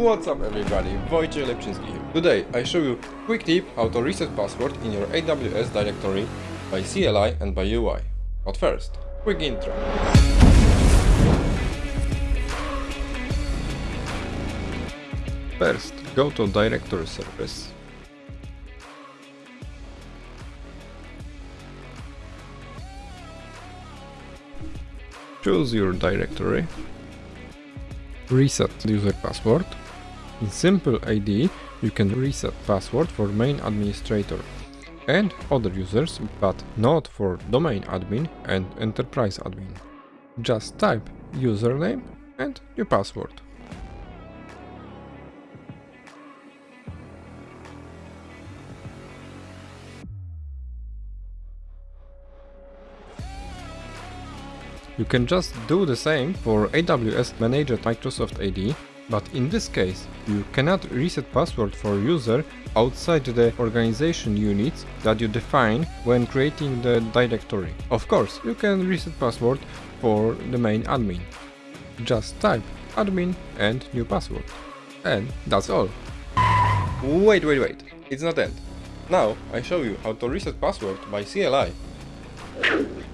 What's up everybody, Wojciech Lepczynski here. Today I show you quick tip how to reset password in your AWS directory by CLI and by UI. But first, quick intro. First, go to directory service. Choose your directory reset user password. In Simple AD you can reset password for main administrator and other users, but not for domain admin and enterprise admin. Just type username and your password. You can just do the same for AWS Managed Microsoft AD, but in this case, you cannot reset password for user outside the organization units that you define when creating the directory. Of course, you can reset password for the main admin. Just type admin and new password. And that's all. Wait, wait, wait, it's not end. Now I show you how to reset password by CLI.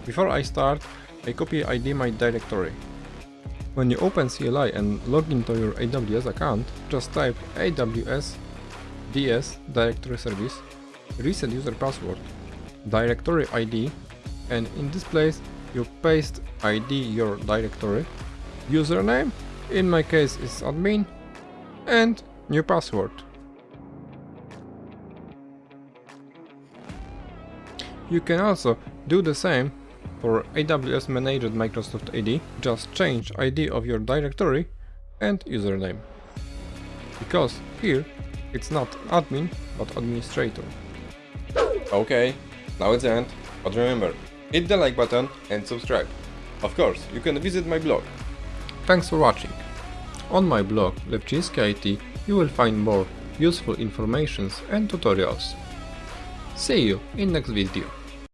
Before I start, I copy ID my directory. When you open CLI and log into your AWS account, just type AWS DS directory service, reset user password, directory ID, and in this place you paste ID your directory, username, in my case is admin, and new password. You can also do the same for AWS Managed Microsoft AD, just change ID of your directory and username. Because here it's not admin, but administrator. Okay, now it's the end, but remember, hit the like button and subscribe. Of course, you can visit my blog. Thanks for watching. On my blog Lepczynski IT you will find more useful informations and tutorials. See you in next video.